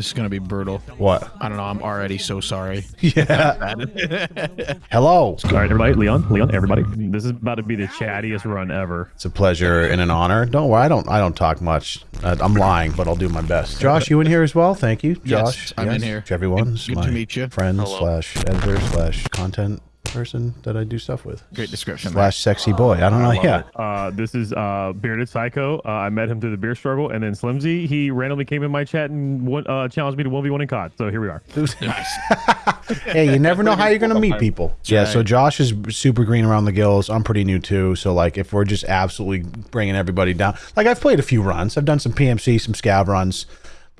This is gonna be brutal. What? I don't know. I'm already so sorry. Yeah. Hello. All right, everybody. Leon, Leon, everybody. This is about to be the chattiest run ever. It's a pleasure and an honor. Don't worry, I don't. I don't talk much. Uh, I'm lying, but I'll do my best. Josh, you in here as well? Thank you, Yes, Josh. I'm in here. Everyone's Good my to meet you. friend Hello. slash editor slash content person that I do stuff with. Great description. there. Slash sexy boy. I don't know. Yeah. Uh, this is uh, Bearded Psycho. Uh, I met him through the beer struggle, and then Slimzy. he randomly came in my chat and won, uh, challenged me to 1v1 in COD. So here we are. hey, you never know how you're gonna meet people. Yeah. So. Josh is super green around the gills. I'm pretty new too. So like, if we're just absolutely bringing everybody down, like I've played a few runs. I've done some PMC, some scav runs,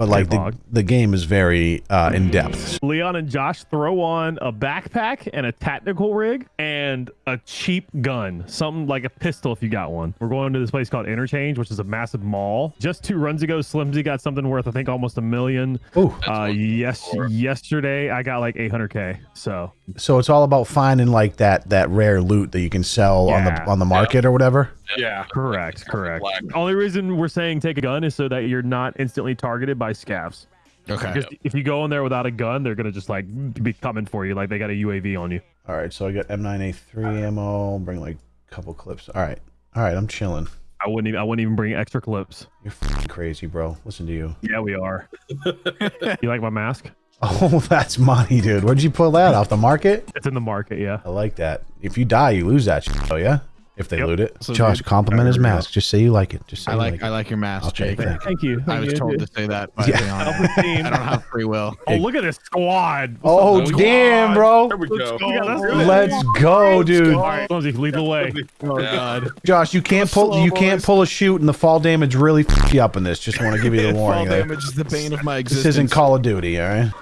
but like the, the game is very uh, in depth. Leon and Josh throw on a backpack and a tactical rig and a cheap gun, something like a pistol if you got one. We're going to this place called Interchange, which is a massive mall. Just two runs ago, Slimsy got something worth I think almost a million. Ooh. Uh, yes, yesterday I got like 800k. So So it's all about finding like that that rare loot that you can sell on the on the market or whatever. Yeah. correct, correct. Black. Only reason we're saying take a gun is so that you're not instantly targeted by scavs. Okay. Because if you go in there without a gun, they're gonna just like be coming for you, like they got a UAV on you. All right, so I got M9A3 ammo. Bring like a couple clips. All right, all right, I'm chilling. I wouldn't even I wouldn't even bring extra clips. You're crazy, bro. Listen to you. Yeah, we are. you like my mask? Oh, that's money, dude. Where'd you pull that off the market? It's in the market, yeah. I like that. If you die, you lose that shit. Oh yeah. If they Yep. loot it, So Josh, compliment his There we go. mask. Just say you like it. Just say I you like like I like your mask, Okay, Jake. thank Thank you. I was told to say that by Yeah. Leon. Self-esteem. I don't have free will. Oh, look at this squad. Oh damn, bro! There we go. Yeah, that's good. Let's go, dude. All right, Lindsay, lead the way. Oh god. Josh, you can't pull. You can't pull a shoot, and the fall damage really f you up in this. Just want to give you the warning. there. damage is the bane of my existence. This isn't Call of Duty, all right?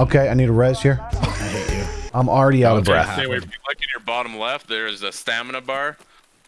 Okay, I need a res here. I'm already out of Okay, breath. Stay away. If you look in your bottom left, there is a stamina bar.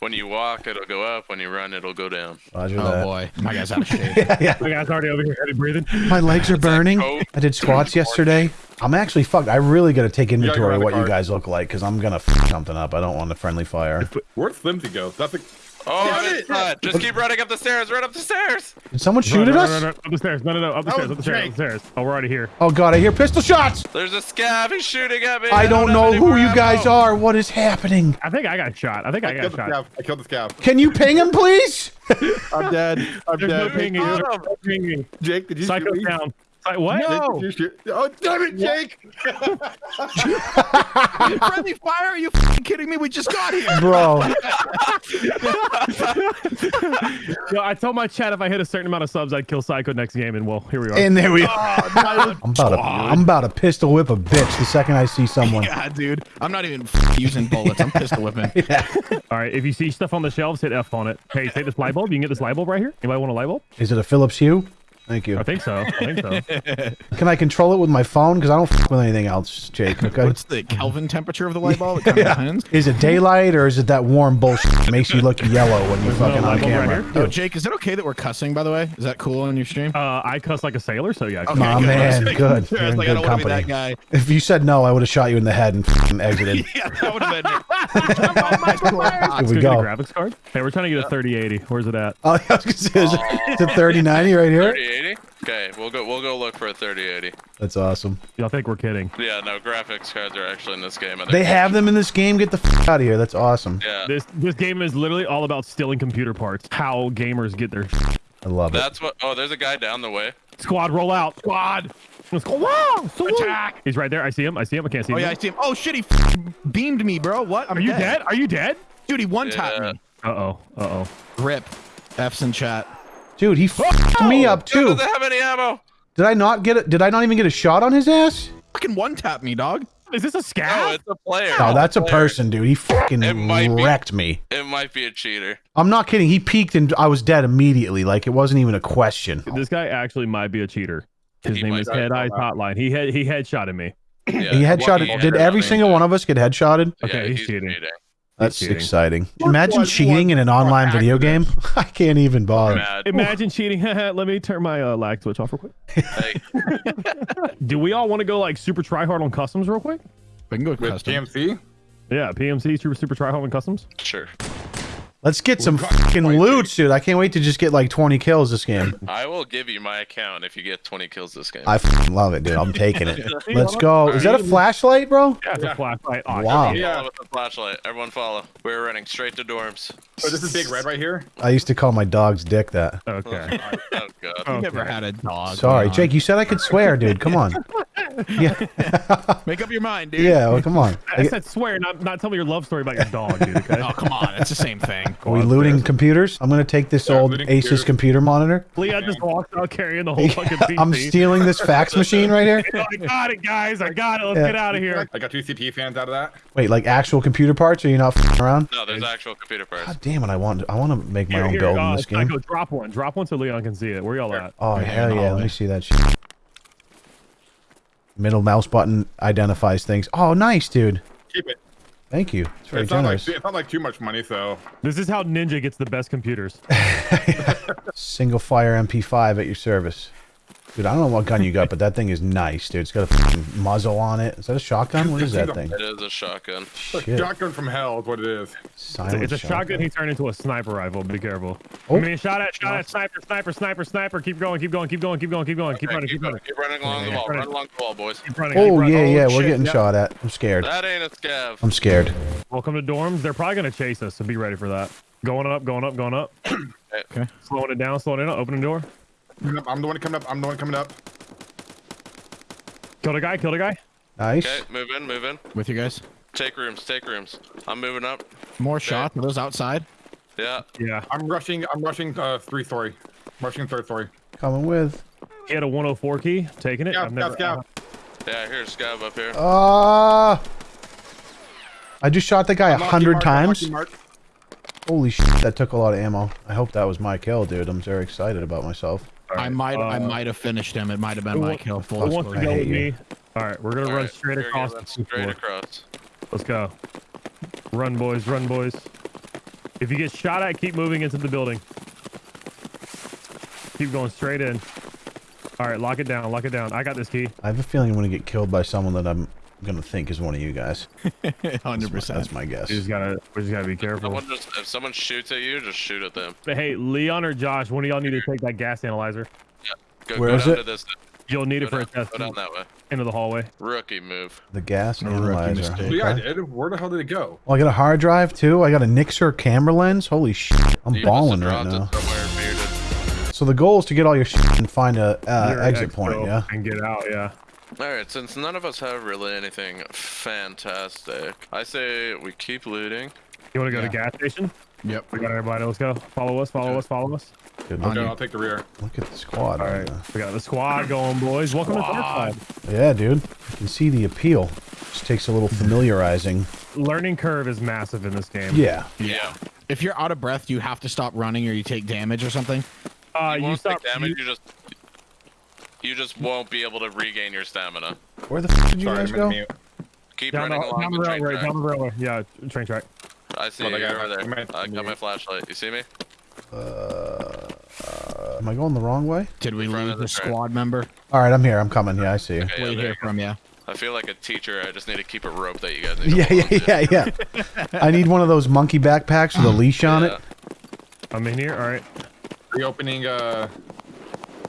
When you walk, it'll go up. When you run, it'll go down. Roger Oh that. boy, my guy's out of shape. My guy's already over here, heavy breathing. My legs are burning. I did squats yesterday. I'm actually fucked. I really got to take inventory grab of what you guys look like because I'm gonna f something up. I don't want a friendly fire. Where'd Flimsy go? That's a Oh, Damn not. Just keep running up the stairs. Run up the stairs. Did someone shoot no, at no, us? No, no, no, up the stairs. No, no, no, up the That stairs, up the stairs, up the stairs. Oh, we're already here. Oh god, I hear pistol shots. There's a scav. He's shooting at me. I don't have know who more you guys are. What is happening? I think I got shot. I think I, I got killed the shot. scav. I killed the scav. Can you ping him, please? I'm dead. I'm There's dead. pinging. There's no pinging. Jake, did you Psycho shoot me? down. Psy- what? No. Jake, did you shoot? Oh damn it, Jake! Friendly fire? Are you f***ing kidding me? We just got here. Bro, Yo, I told my chat if I hit a certain amount of subs, I'd kill Psycho next game, and well, here we are. and there we oh, are. I'm about to I'm about to pistol whip a bitch the second I see someone. Yeah, dude. I'm not even f- using bullets. I'm pistol whipping. All right, if you see stuff on the shelves, hit F on it. Hey, take this light bulb. You can get this light bulb right here. Anybody want a light bulb? Is it a Philips Hue? Thank you. I think so. I think so. Can I control it with my phone? Because I don't f with anything else, Jake. Okay. What's the Kelvin temperature of the light bulb? It kind of depends. Is it daylight or is it that warm bullshit that makes you look yellow when you're There's no fucking on light bulb right camera? here? Jake, is it okay that we're cussing, by the way? Is that cool on your stream? Uh, I cuss like a sailor, so yeah. Okay, Aw, good. man, good. I was You're in like, good I don't want be that company. guy. If you said no, I would have shot you in the head and f***ing exited. Yeah, that would have been it. Here we Let's go. get a graphics card. Hey, we're trying to get a 3080. Where's it at? Oh, I was gonna say, is it, is it 3090 right here? 3080. Okay, we'll go. We'll go look for a 3080. That's awesome. Y'all think we're kidding? Yeah, no graphics cards are actually in this game. They they're- have them in this game. Get the f out of here. That's awesome. Yeah, This this game is literally all about stealing computer parts. How gamers get their I love it. that's what. Oh, there's a guy down the way. squad roll out. Squad. Let's go. Wow. Attack. He's right there. I see him. I see him. I can't see Oh him. Oh yeah, I see him. Oh shit, he f- beamed me, bro. What? I'm Are you dead? Are you dead? Dude, he one tapped Yeah. me. Uh oh. Uh oh. Rip. F's in chat. Dude, he f***ed me up too. doesn't have any ammo. Did I not get it? Did I not even get a shot on his ass? Fucking one tap me, dog. Is this a scout? No, scout? it's a player. Oh, that's a player. person, dude. He fucking It might be. wrecked me. It might be a cheater. I'm not kidding. He peeked and I was dead immediately. Like it wasn't even a question. this guy actually might be a cheater. His He name is. Head Eyes Hotline. He had he headshotted me. Yeah. He headshotted. He Did every single one of us get headshotted? Okay, Yeah, he's cheating. That's cheating. exciting. Imagine one, cheating in an online video game. I can't even bother. Mad. Imagine cheating. Let me turn my uh, lag switch off real quick. Hey, Do we all want to go like super try hard on customs real quick? We can go with With custom. PMC? Yeah, PMC super super try hard on customs. sure. Let's get some fucking loot, dude. I can't wait to just get like 20 kills this game. I will give you my account if you get 20 kills this game. I fucking love it, dude. I'm taking it. Let's go. Is that a flashlight, bro? Yeah, it's a flashlight. Oh, Wow. Yeah. With the flashlight. Everyone follow. We're running straight to dorms. So this is big red right here. I used to call my dog's dick that. Okay. Oh god. Oh, Never okay. had a dog. Sorry, Jake. You said I could swear, dude. Come on. Yeah, Make up your mind, dude. yeah. Well, come on. I said swear, not not tell me your love story about your dog, dude. Okay. Oh, come on. It's the same thing. Are we looting computers? I'm gonna take this Yeah, old looting Asus computers. computer monitor. Leon just walks out carrying the whole fucking PC. I'm stealing this fax machine right here. I got it, guys. I got it. Let's Yeah. get out of here. I got two CP fans out of that. Wait, like actual computer parts? Are you not f***ing around? No, there's actual computer parts. God damn it! I want I want to make my Here, own here, build uh, in this game. I go drop one. Drop one so Leon can see it. Where y'all at? Oh hell yeah! Let me see that shit. Middle mouse button identifies things. Oh, nice, dude. Keep it. Thank you. It's very It's not like generous. it's not like too much money, though. This is how Ninja gets the best computers. Single fire MP5 at your service. Dude, I don't know what gun you got, but that thing is nice, dude. It's got a fucking muzzle on it. Is that a shotgun? What is that thing? It is a shotgun. Shit. shotgun from hell is what it is. Silent It's a shotgun. He turned into a sniper rifle. Be careful. Oh. I mean, shot at, shot at, sniper, sniper, sniper, sniper. Keep going, keep going, keep going, keep going, keep going, keep Okay, running, keep, keep running, keep running along the wall. Run along the wall, boys. keep running. Oh, keep Oh running. yeah, yeah. We're shit, getting yeah. shot at. I'm scared. That ain't a scav. I'm scared. Welcome to dorms. They're probably gonna chase us, so be ready for that. Going up, going up, going up. Okay. Slowing it down, slowing it down. Opening the door. I'm the one coming up. I'm the one coming up. Killed a guy. Killed a guy. Nice. Okay, move in, move in. With you guys. Take rooms, take rooms. I'm moving up. More shots. Are those outside? Yeah. Yeah. I'm rushing. I'm rushing uh, three story. rushing third story. Coming with. He had a 104 key. Taking it. Scout, I've never. scout, scout. Yeah, here's scav up here. Ah! I just shot the guy a hundred times. Holy shit! That took a lot of ammo. I hope that was my kill, dude. I'm very excited about myself. I might. I uh, might have finished him. It might have been my kill. Full Who wants to I go with me? All right, we're gonna All run right, straight across go, Straight floor. across. Let's go. Run, boys. Run, boys. If you get shot at, keep moving into the building. Keep going straight in. All right, lock it down. Lock it down. I got this key. I have a feeling I'm gonna get killed by someone that I'm gonna think is one of you guys. Hundred percent. That's my guess. We just gotta. We just gotta be careful. Someone just, if someone shoots at you, just shoot at them. But hey, Leon or Josh, one of y'all need to take that gas analyzer. Go, Where go is it? this. You'll need Go it for down, a test go down that way. into the hallway. Rookie move. The gas A rookie analyzer. mistake. Yeah, I did. Where the hell did it go? Well, I got a hard drive too. I got a Nixer camera lens. Holy shit! I'm You balling right now. it somewhere muted. So the goal is to get all your shit and find a uh, exit expo point. Yeah. And get out. Yeah. All right, since none of us have really anything fantastic, I say we keep looting. You want to go to gas station? Yep. We got everybody. Let's go. Follow us. Follow us. Follow us. Good Okay. I'll take the rear. look at the squad. All right right. We got the squad going, boys. Welcome Squad. to Dark Yeah, dude. You can see the appeal. Just takes a little familiarizing. Learning curve is massive in this game. Yeah. Yeah. If you're out of breath, you have to stop running or you take damage or something. Uh, you you, stop. take damage. you- You, just you just won't be able to regain your stamina. Where the f did you Sorry, guys go? mute. Keep down the, running along down the the train track. Down the railway. Yeah, train track. I see Oh, you over my- there. I got my flashlight. You see me? Uh, am I going the wrong way? Did we lose of the the squad member? All right, I'm here. I'm coming. Yeah, I see you. Okay, yeah, Wait there here you from you. I feel like a teacher. I just need to keep a rope that you guys need. to Yeah, yeah, yeah, yeah. I need one of those monkey backpacks with a leash on Yeah, it. I'm in here. All right. Reopening. Uh,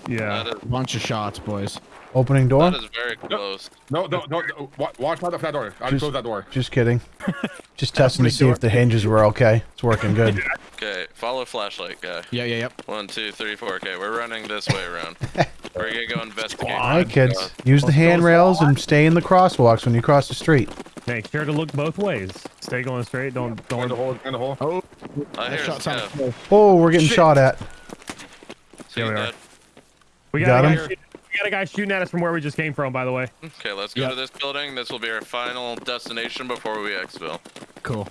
Yeah. That is, Bunch of shots, boys. Opening door. that is very close. no, no, no. no. wa- Watch out for that door. I Just- close that door. Just kidding. Just testing to see if the hinges were okay. It's working good. Okay, follow flashlight guy. Yeah, yeah, yep. One, two, three, four. Okay, we're running this way around. we're gonna go investigate. All right, kids. Uh, Use the handrails and stay in the crosswalks when you cross the street. Make sure to look both ways. Stay going straight. Don't Go in don't. the hole. In the hole. Oh, I that hear shot sounded Yeah. Oh, we're getting Shit. shot at. See Here we are. that? We Got got, a him? guy shooting, we got a guy shooting at us from where we just came from. By the way. Okay, let's go Yeah. to this building. This will be our final destination before we exfil. Cool.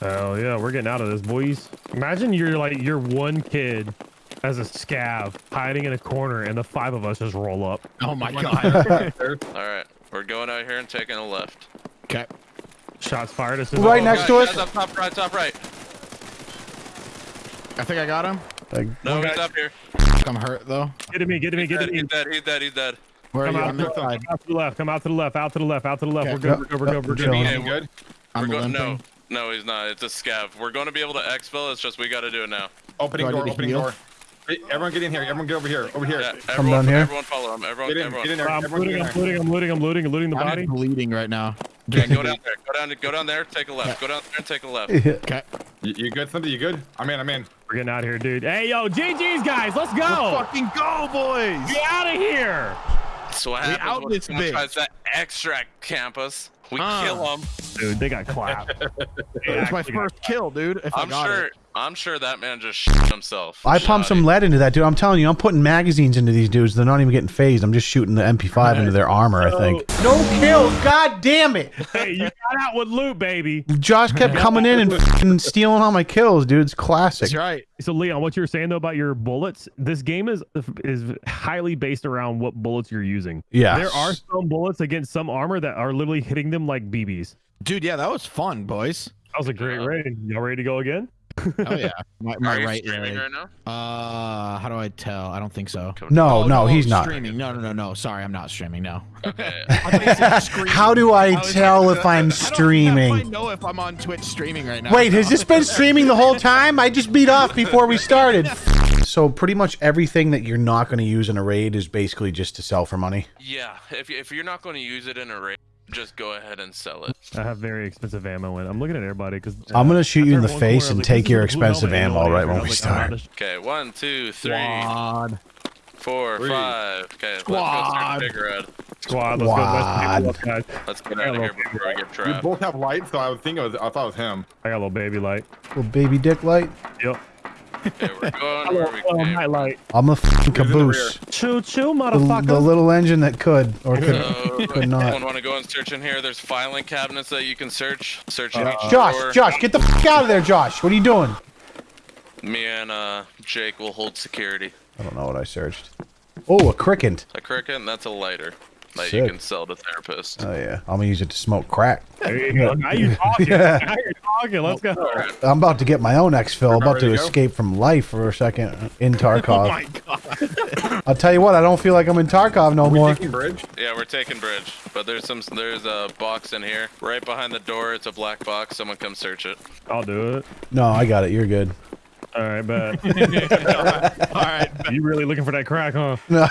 Hell yeah, we're getting out of this, boys. Imagine you're like you're one kid as a scav hiding in a corner, and the five of us just roll up. Oh my god. All right, we're going out here and taking a left. okay. Shots fired. As Right I- next guys, to us? guys, Up top right, top right. I think I got him. Like, No, One he's up here. I'm hurt though. Get to me. Get to me. Get to me. he's dead, he's dead, he's dead. Where are Come you? out, I'm to the, inside. out to the left. Come out to the left. Out to the left. Out to the left. Okay. We're good. Yep, We're good. We're good. We're we're good. good? I'm we're going, no. No, he's not. It's a scav. We're going to be able to exfil. It's just we got to do it now. Opening Do door, opening heal? door. Hey, everyone get in here. Everyone get over here. Over here. Yeah, down everyone, here. everyone follow him. Everyone, Get in, everyone. get in there. I'm Everyone looting, I'm looting, I'm looting, I'm looting, I'm looting the body. I'm bleeding right now. Okay, go down there. Go down. Go down there. Take a left. Go down there and take a left. Okay. You, you good, Slimpy? You good? I'm in. I'm in. We're getting out of here, dude. Hey, yo, GG's, guys. Let's go. Fucking go, boys! Get out of here. So what We happens out when this bitch. tries to extract campus? We Uh. kill them. Dude, they got clapped. It's my first kill, dude. If I I'm got sure. it. I'm sure that man just shit himself. I pumped some lead into that dude. I'm telling you, I'm putting magazines into these dudes. They're not even getting phased. I'm just shooting the MP5 into their armor. I think. No kills. God damn it! hey, you got out with loot, baby. Josh kept coming in and f***ing stealing all my kills, dude. It's classic. That's right. So Leon, what you're saying though about your bullets, this game is is highly based around what bullets you're using. Yeah. There are some bullets against some armor that are literally hitting them like BBs. Dude, yeah, that was fun, boys. That was a great raid. Y'all ready to go again? Oh yeah. My, Are my you right streaming leg. right now? Uh, how do I tell? I don't think so. No, Oh, no, he's not. streaming. No, no, no, no. Sorry, I'm not streaming. No. Okay. How do I was tell if I'm I don't I streaming? know if I'm on Twitch streaming right now. Wait, has this been streaming the whole time? I just beat off before we started. So pretty much everything that you're not going to use in a raid is basically just to sell for money. Yeah. If if you're not going to use it in a raid, just go ahead and sell it. I have very expensive ammo in. I'm looking at everybody because uh, I'm gonna shoot you in the face and take your expensive ammo right when we start. Okay. One, two, three, Squad. four, Three. five. Okay. Let's go Squad. start Big Red. Squad, let's go. Squad. Let's guys. Let's get out of here before I get We trapped. both have lights, so I would think it was. I thought it was him. I got a little baby light. Little baby dick light. Yep. Okay, we're going where we hello, came. night light. I'm a fucking Who's in the caboose. Choo choo, The, motherfucker. the little engine that could or could. So, Could not. anyone want to go and search in here? There's filing cabinets that you can search. Search in each drawer. Josh, Josh, get the fuck out of there, Josh. What are you doing? Me and uh, Jake will hold security. I don't know what I searched. Oh, a cricket. A cricket, and that's a lighter that Sick. you can sell to therapists. Oh yeah, I'm gonna use it to smoke crack. There you go. Now you're talking. Yeah. Now you're talking. Let's go. I'm about to get my own exfil. About to to go? escape from life for a second in Tarkov. Oh my god. I'll tell you what, I don't feel like I'm in Tarkov no We more. taking bridge? Yeah, we're taking bridge, but there's some there's a box in here right behind the door. It's a black box. Someone come search it. I'll do it. No, I got it. You're good. All right, bet. All right. you really looking for that crack, huh? No,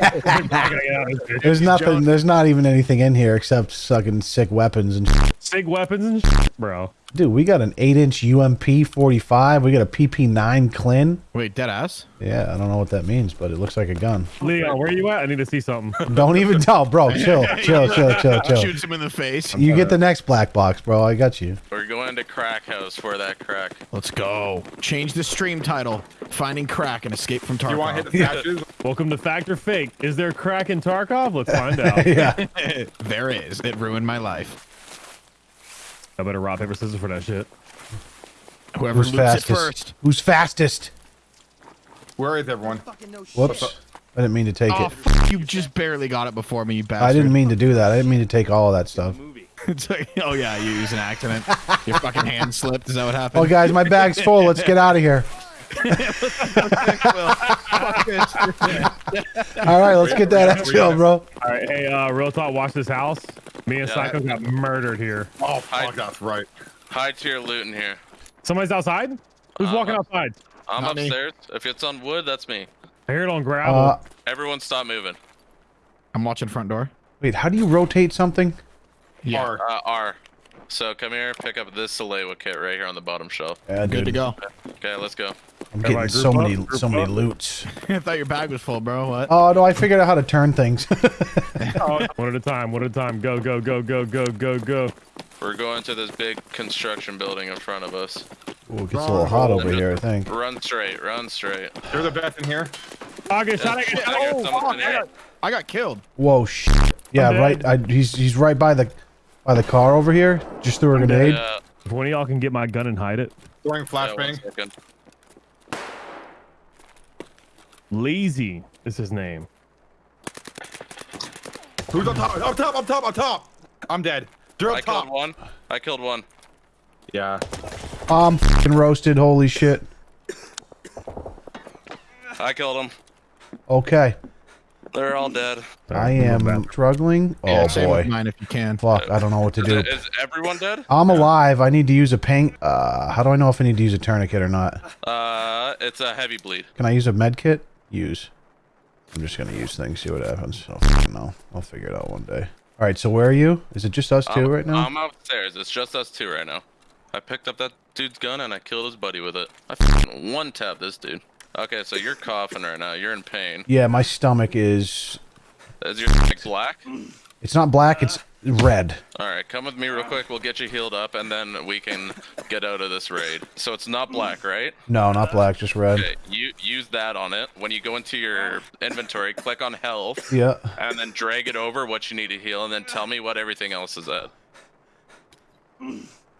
I gotta get out of this bitch. there's nothing. There's not even anything in here except sucking sick weapons and. shit. Sig weapons and shit, bro. Dude, we got an eight-inch UMP 45. We got a PP9 Klin. Wait, dead ass. Yeah, I don't know what that means, but it looks like a gun. Leon, where are you at? I need to see something. Don't even tell, bro. Chill, chill, chill, chill, chill. Shoots him in the face. You get the next black box, bro. I got you. We're going to crack house for that crack. Let's go. Change the stream title. Finding crack and escape from Tarkov. You want to hit the statues? Welcome to Fact or Fake. Is there crack in Tarkov? Let's find out. Yeah. there is. It ruined my life. I better rock paper scissors for that shit. Whoever Who's it fastest? first. Who's fastest? Where is everyone? Whoops. I didn't mean to take Oh, it. f- you just barely got it before me, you bastard. I didn't mean to do that. I didn't mean to take all of that stuff. Like, oh yeah, you used an accident. Your fucking hand slipped. Is that what happened? Oh, guys, my bag's full. Let's get out of here. Fuck this. All right, let's get that out, exfil, bro. All right, hey, uh, real talk. Watch this house. Me and Yeah, Psycho I- got murdered here. Oh, fuck, that's right. High tier your loot in here. Somebody's outside. Who's Uh, walking outside? I'm Not me. upstairs. If it's on wood, that's me. I hear it on gravel. Uh, Everyone stop moving. I'm watching front door. wait, how do you rotate something? Yeah. R. Uh, R. So come here, pick up this Salewa kit right here on the bottom shelf. Yeah, Good to go. Okay, let's go. I'm getting so group many, up, group so many loots. I thought your bag was full, bro. What? Oh, no, I figured out how to turn things. one at a time. One at a time. Go, go, go, go, go, go, go. We're going to this big construction building in front of us. Ooh, it gets a little hot over here, I think. Run straight, run straight. There's a vest in here. Get shot. I get shot. got Oh, fuck, in I here. got- I got killed. Whoa, sh. Yeah, right. I, he's he's right by the by the car over here. Just threw a grenade. Yeah, If one of y'all can get my gun and hide it. Throwing flashbang. second. Lazy is his name. Who's on top? Up top, up top, up top. I'm dead. They're up I top. killed one. I killed one. Yeah. I'm fing roasted. Holy shit. I killed him. Okay. They're all dead. I am struggling. Yeah, Oh same boy. mine if you can. Fuck, I don't know what to do. is everyone dead? I'm alive. I need to use a paint. Uh, how do I know if I need to use a tourniquet or not? Uh, it's a heavy bleed. Can I use a med kit? Use. I'm just gonna use things, see what happens. I don't fucking know. I'll figure it out one day. All right, so where are you? Is it just us 2 I'm, right now? I'm upstairs. It's just us two right now. I picked up that dude's gun and I killed his buddy with it. I one tap this dude. Okay, so you're coughing right now. You're in pain. yeah, my stomach is. Is your stomach black? It's not black. It's red. All right, come with me real quick. We'll get you healed up, and then we can get out of this raid. So it's not black, right? No, not black, just red. Okay, you use that on it. When you go into your inventory, click on health, Yeah. and then drag it over what you need to heal, and then tell me what everything else is at.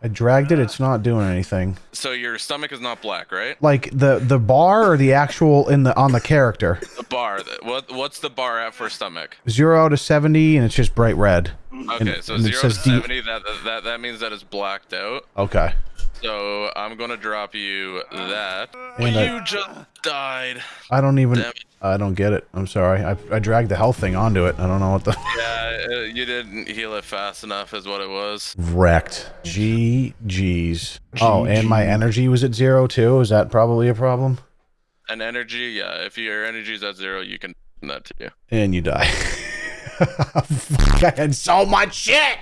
I dragged it. Uh, it's not doing anything. So your stomach is not black, right? Like the the bar or the actual in the on the character. The bar. What what's the bar at for stomach? Zero to seventy, and it's just bright red. Okay, so and zero to D- seventy. That that that means that it's blacked out. Okay. So I'm gonna drop you that. And I- you just died. I don't even. I don't get it. I'm sorry. I I dragged the health thing onto it. I don't know what the. Yeah, uh, you didn't heal it fast enough, is what it was. Wrecked. G G's. Oh, and my energy was at zero too. Is that probably a problem? An energy, yeah. If your energy's at zero, you can that to you. And you die. Fuck, I had so much shit.